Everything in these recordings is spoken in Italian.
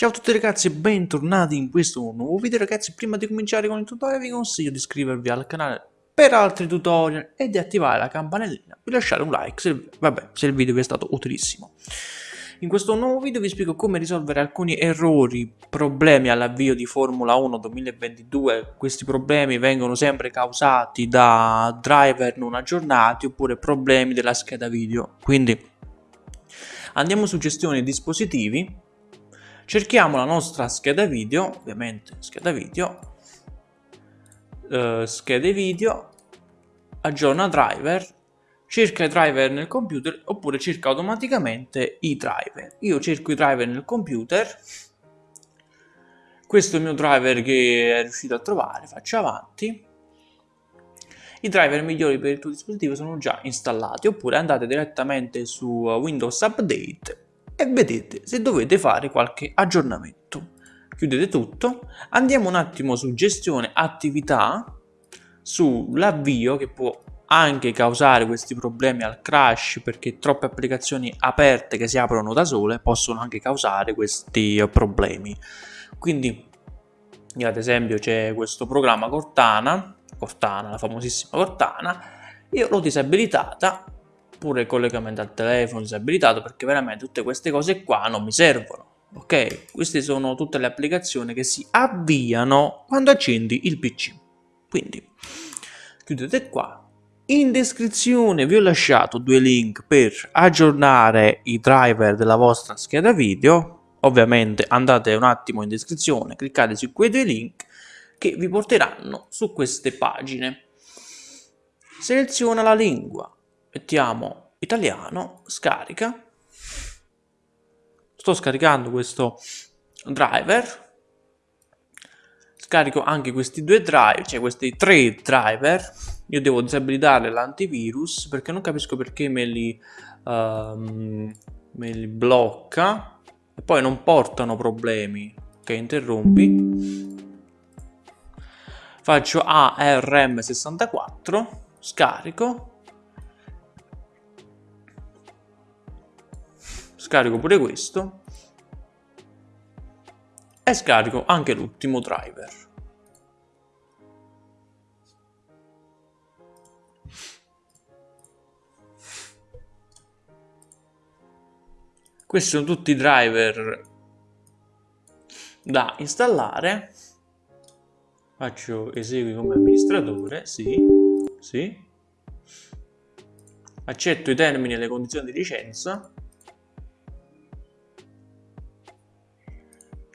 Ciao a tutti ragazzi e bentornati in questo nuovo video ragazzi. Prima di cominciare con il tutorial vi consiglio di iscrivervi al canale per altri tutorial e di attivare la campanellina. Per lasciare un like se, vabbè, se il video vi è stato utilissimo. In questo nuovo video vi spiego come risolvere alcuni errori, problemi all'avvio di Formula 1 2022 questi problemi vengono sempre causati da driver non aggiornati oppure problemi della scheda video. Quindi andiamo su gestione dispositivi cerchiamo la nostra scheda video, ovviamente scheda video, eh, schede video, aggiorna driver, cerca i driver nel computer oppure cerca automaticamente i driver. Io cerco i driver nel computer, questo è il mio driver che è riuscito a trovare, faccio avanti. I driver migliori per il tuo dispositivo sono già installati oppure andate direttamente su Windows Update e vedete se dovete fare qualche aggiornamento. Chiudete tutto, andiamo un attimo su gestione attività, sull'avvio che può anche causare questi problemi al crash perché troppe applicazioni aperte che si aprono da sole possono anche causare questi problemi. Quindi ad esempio c'è questo programma Cortana, Cortana, la famosissima Cortana, io l'ho disabilitata oppure il collegamento al telefono disabilitato perché veramente tutte queste cose qua non mi servono ok? Queste sono tutte le applicazioni che si avviano quando accendi il pc quindi chiudete qua. In descrizione vi ho lasciato due link per aggiornare i driver della vostra scheda video. Ovviamente andate un attimo in descrizione cliccate su quei due link che vi porteranno su queste pagine. Seleziona la lingua mettiamo italiano, scarica, sto scaricando questo driver, scarico anche questi due driver, cioè questi tre driver, io devo disabilitare l'antivirus perché non capisco perché me li, um, me li blocca. E poi non portano problemi, ok interrompi, faccio ARM64, scarico, scarico pure questo e scarico anche l'ultimo driver. Questi sono tutti i driver da installare. Faccio esegui come amministratore, sì, sì. Accetto i termini e le condizioni di licenza.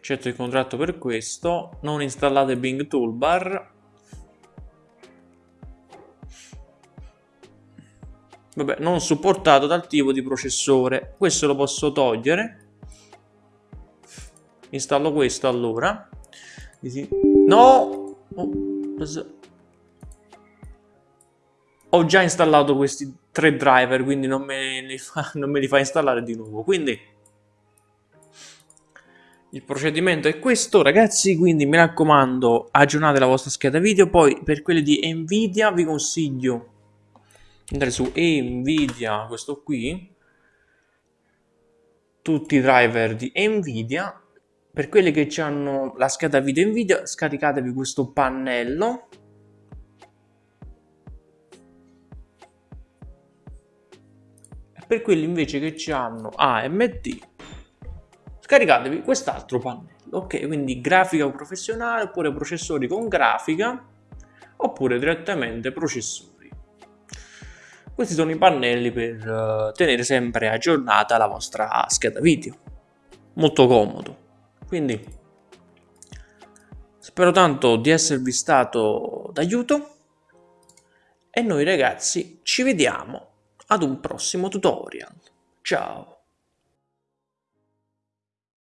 Accetto il contratto per questo, non installate Bing Toolbar. Vabbè, non supportato dal tipo di processore. Questo lo posso togliere. Installo questo allora. No! Oh, ho già installato questi tre driver, quindi non me fa, non me li fa installare di nuovo. Quindi il procedimento è questo ragazzi, quindi mi raccomando aggiornate la vostra scheda video, poi per quelli di Nvidia vi consiglio andare su Nvidia, questo qui, tutti i driver di Nvidia, per quelli che hanno la scheda video Nvidia scaricatevi questo pannello. Per quelli invece che hanno AMD scaricatevi quest'altro pannello ok? Quindi grafica professionale oppure processori con grafica oppure direttamente processori. Questi sono i pannelli per uh, tenere sempre aggiornata la vostra scheda video. Molto comodo. Quindi spero tanto di esservi stato d'aiuto. E noi ragazzi ci vediamo ad un prossimo tutorial. Ciao